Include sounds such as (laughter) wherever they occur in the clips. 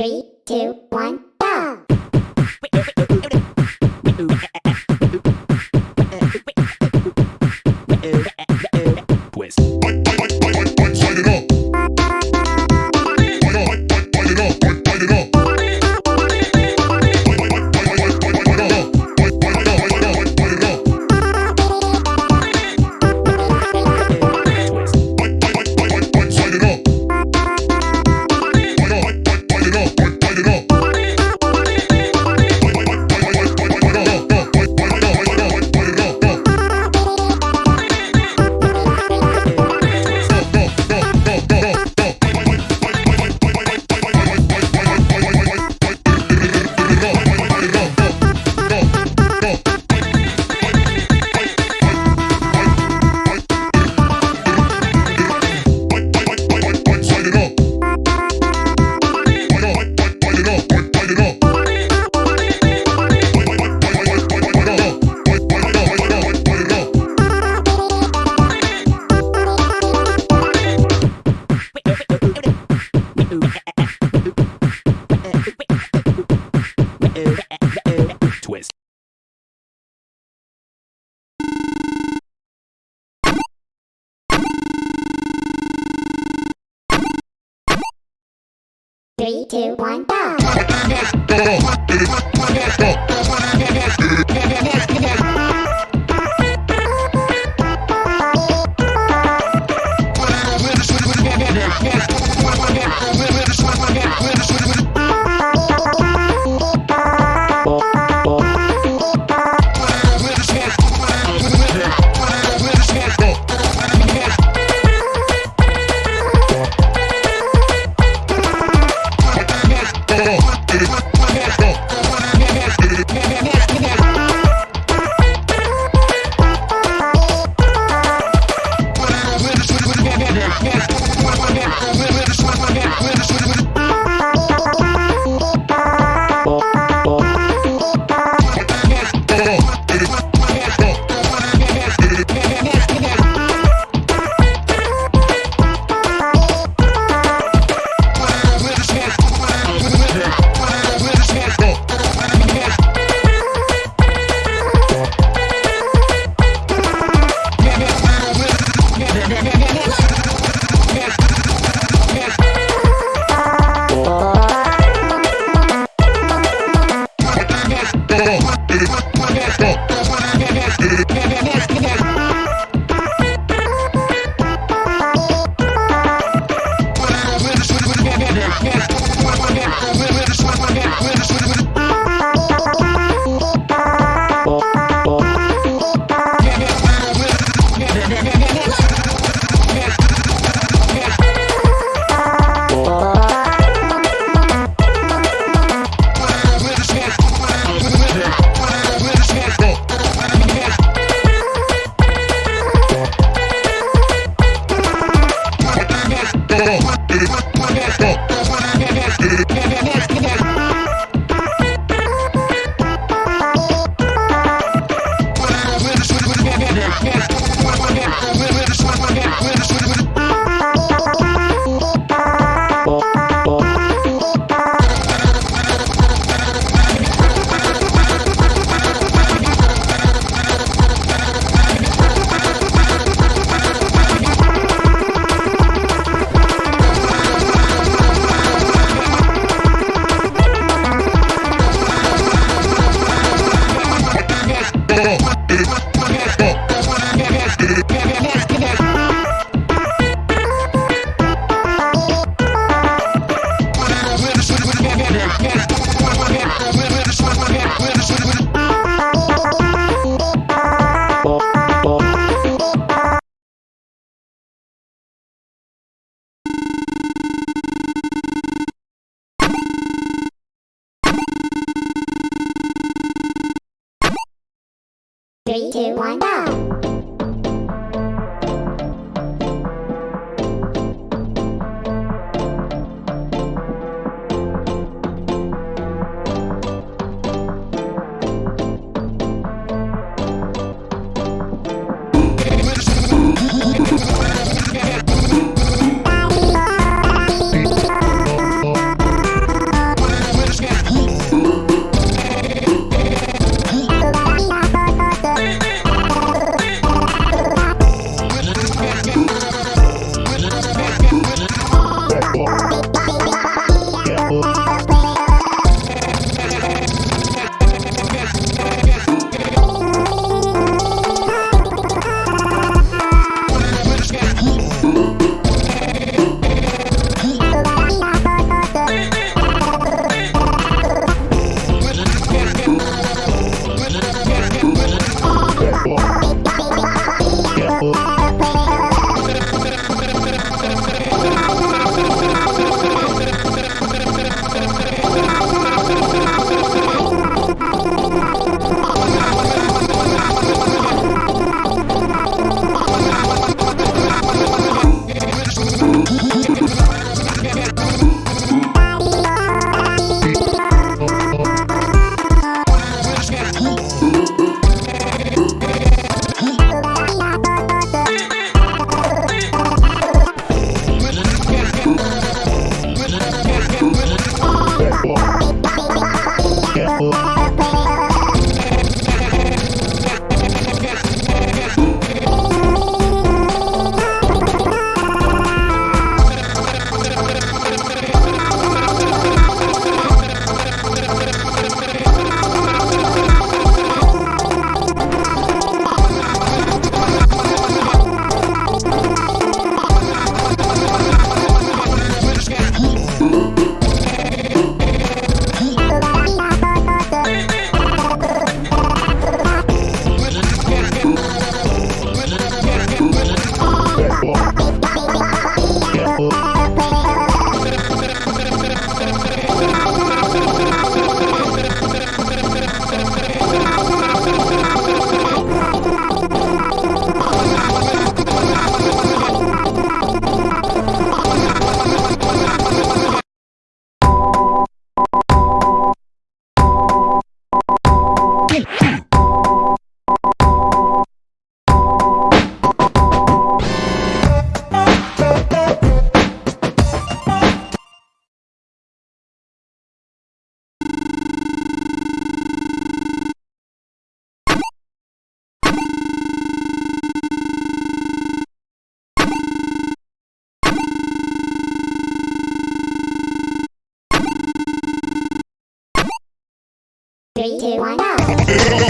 Three, two, one, two, one, go! Three, two, one, go! (laughs)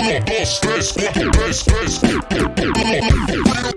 1, 2, 3, 4, 3, 3, 4.